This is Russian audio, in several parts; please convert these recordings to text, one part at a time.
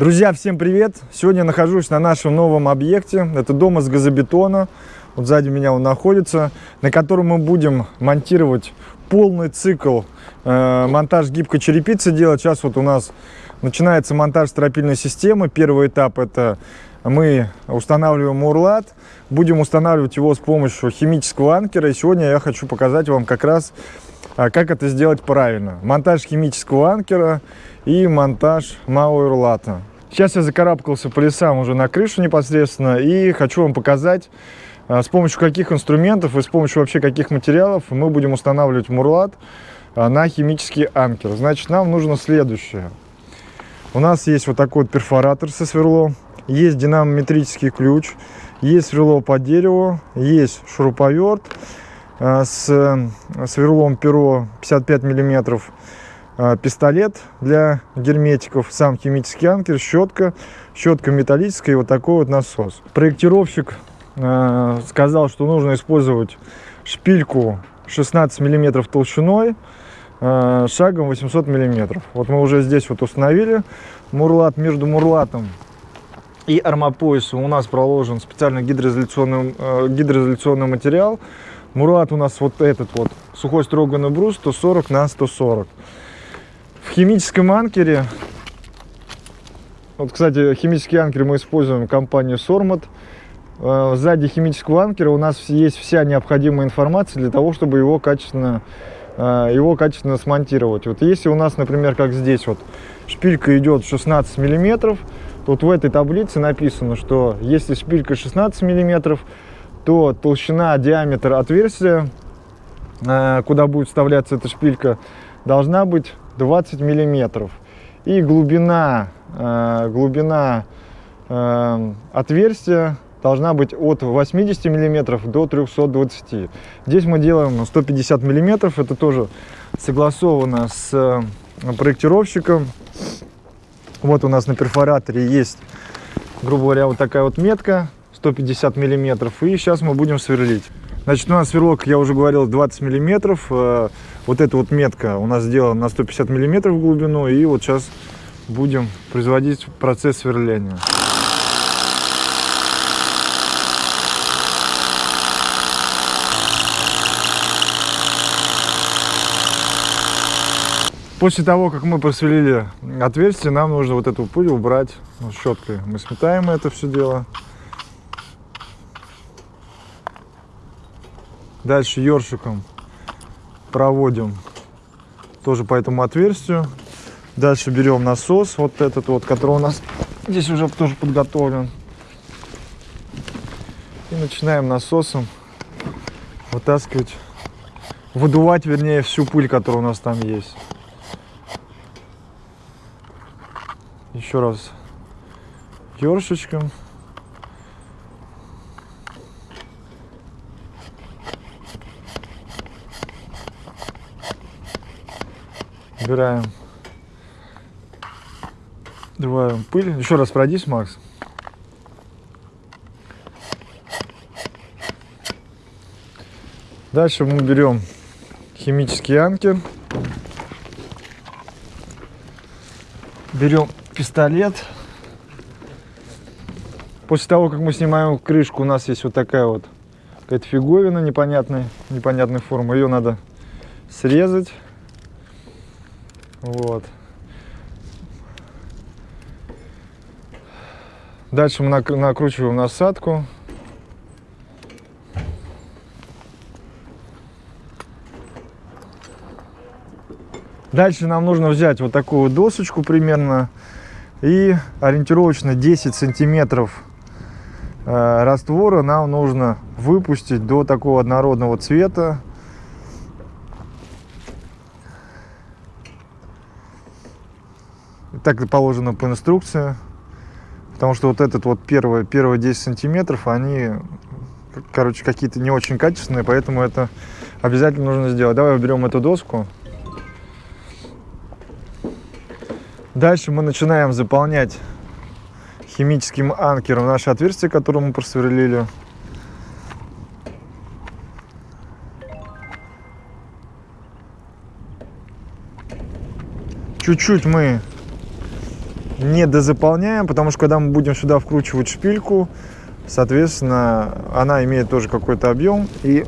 Друзья, всем привет! Сегодня я нахожусь на нашем новом объекте. Это дом из газобетона. Вот сзади меня он находится, на котором мы будем монтировать полный цикл э, монтаж гибкой черепицы делать. Сейчас вот у нас начинается монтаж стропильной системы. Первый этап это мы устанавливаем урлат. Будем устанавливать его с помощью химического анкера. И сегодня я хочу показать вам как раз, э, как это сделать правильно. Монтаж химического анкера и монтаж мауэрлата. Сейчас я закарабкался по лесам уже на крышу непосредственно и хочу вам показать, а, с помощью каких инструментов и с помощью вообще каких материалов мы будем устанавливать мурлат а, на химический анкер. Значит, нам нужно следующее. У нас есть вот такой вот перфоратор со сверлом, есть динамометрический ключ, есть сверло по дереву, есть шуруповерт а, с сверлом перо 55 миллиметров, пистолет для герметиков, сам химический анкер, щетка, щетка металлическая и вот такой вот насос. Проектировщик Э, сказал, что нужно использовать шпильку 16 миллиметров толщиной э, шагом 800 миллиметров. Вот мы уже здесь вот установили мурлат. Между мурлатом и армопоясом у нас проложен специальный гидроизоляционный, э, гидроизоляционный материал. Мурлат у нас вот этот вот сухой строганный брус 140 на 140. Химическом анкере, вот, кстати, химический анкер мы используем компанию Sormat. Э, сзади химического анкера у нас есть вся необходимая информация для того, чтобы его качественно, э, его качественно смонтировать. Вот если у нас, например, как здесь вот, шпилька идет 16 миллиметров, вот в этой таблице написано, что если шпилька 16 миллиметров, то толщина, диаметр отверстия, э, куда будет вставляться эта шпилька, должна быть 20 миллиметров. И глубина, глубина отверстия должна быть от 80 миллиметров до 320 здесь мы делаем 150 миллиметров. Это тоже согласовано с э, проектировщиком. Вот у нас на перфораторе есть грубо говоря вот такая вот метка 150 миллиметров. И сейчас мы будем сверлить. Значит у нас сверлок я уже говорил 20 миллиметров. Э, вот эта вот метка у нас сделана на 150 миллиметров глубину и вот сейчас будем производить процесс сверления После того, как мы просверлили отверстие, нам нужно вот эту пыль убрать ну, щеткой. Мы сметаем это все дело. Дальше ёршиком проводим тоже по этому отверстию. Дальше берем насос, вот этот вот, который у нас здесь уже тоже подготовлен. И начинаем насосом вытаскивать, выдувать, вернее, всю пыль, которая у нас там есть. еще раз ёршечком. Убираем. Добавим пыль. Еще раз пройдись, Макс. Дальше мы берем химический анкер. Берем пистолет. После того, как мы снимаем крышку, у нас есть вот такая вот какая-то фиговина непонятной, непонятной формы. Ее надо срезать. Вот. Дальше мы накручиваем насадку. Дальше нам нужно взять вот такую досочку примерно и ориентировочно 10 сантиметров э, раствора нам нужно выпустить до такого однородного цвета. Так положено по инструкции. Потому что вот этот вот первые, первые 10 сантиметров, они, короче, какие-то не очень качественные, поэтому это обязательно нужно сделать. Давай берем эту доску. Дальше мы начинаем заполнять химическим анкером наше отверстие, которое мы просверлили. Чуть-чуть мы не дозаполняем, потому что когда мы будем сюда вкручивать шпильку, соответственно, она имеет тоже какой-то объем, и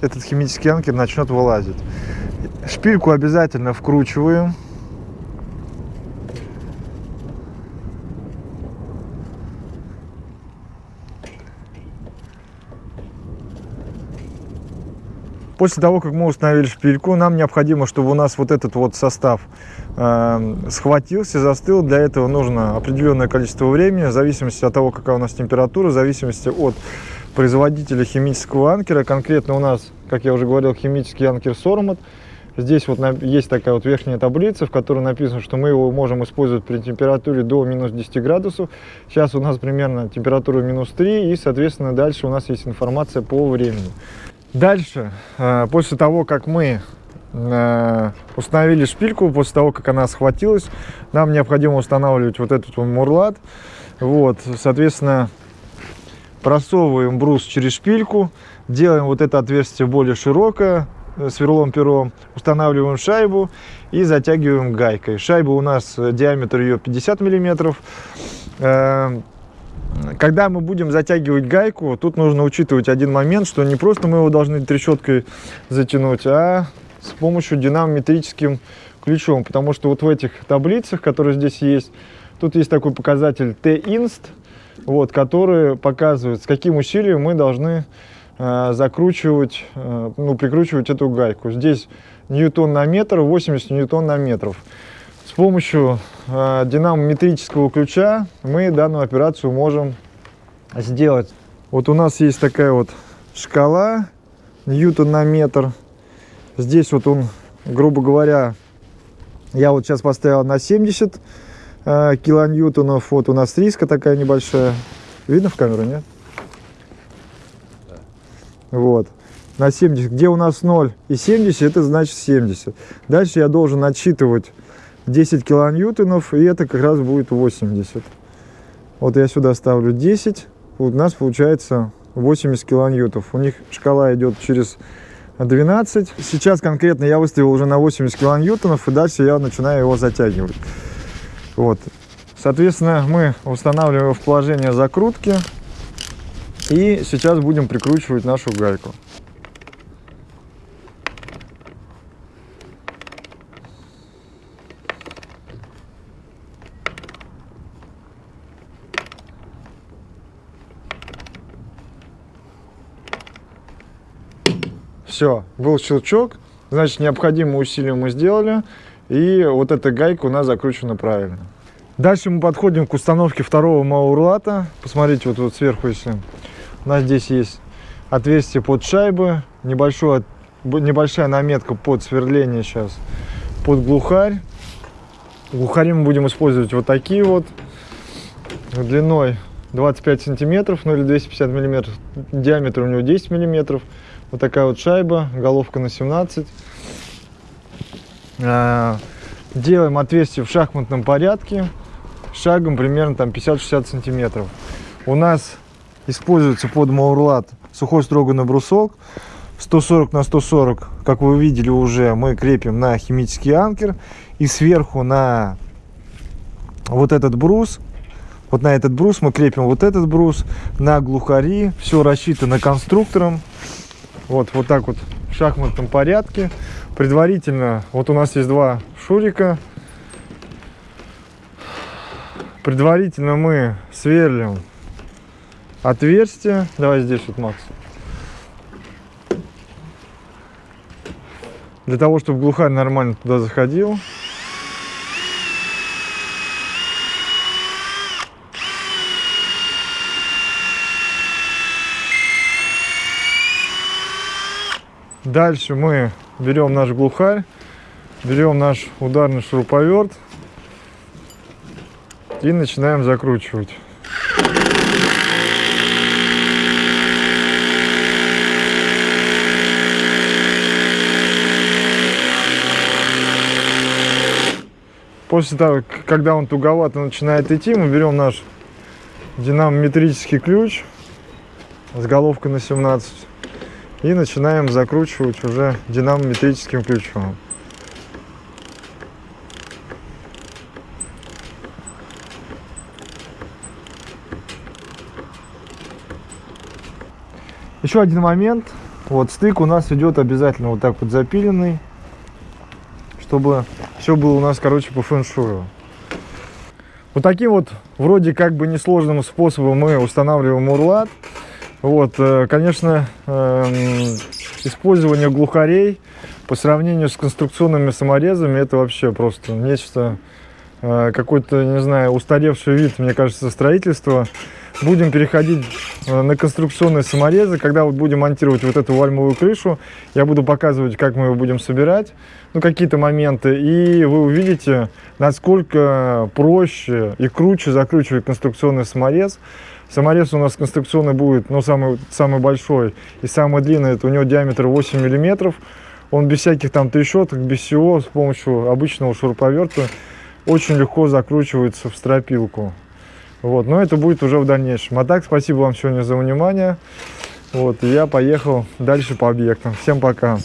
этот химический анкер начнет вылазить. Шпильку обязательно вкручиваем. После того, как мы установили шпильку, нам необходимо, чтобы у нас вот этот вот состав э, схватился, застыл. Для этого нужно определенное количество времени, в зависимости от того, какая у нас температура, в зависимости от производителя химического анкера. Конкретно у нас, как я уже говорил, химический анкер Сормат. Здесь вот есть такая вот верхняя таблица, в которой написано, что мы его можем использовать при температуре до минус 10 градусов. Сейчас у нас примерно температура минус 3, и, соответственно, дальше у нас есть информация по времени. Дальше, э, после того, как мы э, установили шпильку, после того, как она схватилась, нам необходимо устанавливать вот этот мурлат. Вот, соответственно, просовываем брус через шпильку, делаем вот это отверстие более широкое, э, сверлом пером, устанавливаем шайбу и затягиваем гайкой. Шайба у нас, диаметр ее 50 миллиметров. Когда мы будем затягивать гайку, тут нужно учитывать один момент, что не просто мы его должны трещоткой затянуть, а с помощью динамометрическим ключом. Потому что вот в этих таблицах, которые здесь есть, тут есть такой показатель T-inst, вот, который показывает, с каким усилием мы должны э, закручивать, э, ну, прикручивать эту гайку. Здесь ньютон на метр, 80 ньютон на метров. С помощью э, динамометрического ключа мы данную операцию можем сделать. Вот у нас есть такая вот шкала ньютон на метр. Здесь вот он, грубо говоря, я вот сейчас поставил на 70 э, килоньютонов. Вот у нас риска такая небольшая. Видно в камеру, нет? Да. Вот. На 70. Где у нас 0 и 70, это значит 70. Дальше я должен отсчитывать 10 килоньютонов, и это как раз будет 80. Вот я сюда ставлю 10, у нас получается 80 килоньютов. У них шкала идет через 12. Сейчас конкретно я выставил уже на 80 килоньютонов, и дальше я начинаю его затягивать. Вот. Соответственно, мы устанавливаем в положение закрутки, и сейчас будем прикручивать нашу гайку. Все, был щелчок, значит, необходимые усилия мы сделали, и вот эта гайка у нас закручена правильно. Дальше мы подходим к установке второго маурлата. Посмотрите, вот, вот сверху, если у нас здесь есть отверстие под шайбы, небольшое, небольшая наметка под сверление сейчас, под глухарь. Глухари мы будем использовать вот такие вот, длиной 25 сантиметров, ну или 250 миллиметров, диаметр у него 10 миллиметров. Вот такая вот шайба, головка на 17. А, делаем отверстие в шахматном порядке, шагом примерно там 50-60 сантиметров. У нас используется под маурлат сухой строганный брусок. 140 на 140, как вы видели уже, мы крепим на химический анкер. И сверху на вот этот брус, вот на этот брус мы крепим вот этот брус на глухари. Все рассчитано конструктором. Вот, вот так вот в шахматном порядке. Предварительно, вот у нас есть два шурика. Предварительно мы сверлим отверстие. Давай здесь вот, Макс. Для того, чтобы глухарь нормально туда заходил. Дальше мы берем наш глухарь, берем наш ударный шуруповерт и начинаем закручивать. После того, когда он туговато начинает идти, мы берем наш динамометрический ключ с головкой на 17 и начинаем закручивать уже динамометрическим ключом. Еще один момент. Вот стык у нас идет обязательно вот так вот запиленный, чтобы все было у нас, короче, по фэншую. Вот таким вот вроде как бы несложным способом мы устанавливаем урлат. Вот, э, конечно, эм, использование глухарей по сравнению с конструкционными саморезами это вообще просто нечто, э, какой-то, не знаю, устаревший вид, мне кажется, строительства. Будем переходить э, на конструкционные саморезы. Когда будем монтировать вот эту вальмовую крышу, я буду показывать, как мы его будем собирать, ну, какие-то моменты. И вы увидите, насколько проще и круче закручивать конструкционный саморез. Саморез у нас конструкционный будет, ну, самый, самый большой и самый длинный. Это у него диаметр 8 миллиметров. Он без всяких там трещоток, без всего, с помощью обычного шуруповерта очень легко закручивается в стропилку. Вот, но это будет уже в дальнейшем. А так, спасибо вам сегодня за внимание. Вот, я поехал дальше по объектам. Всем пока.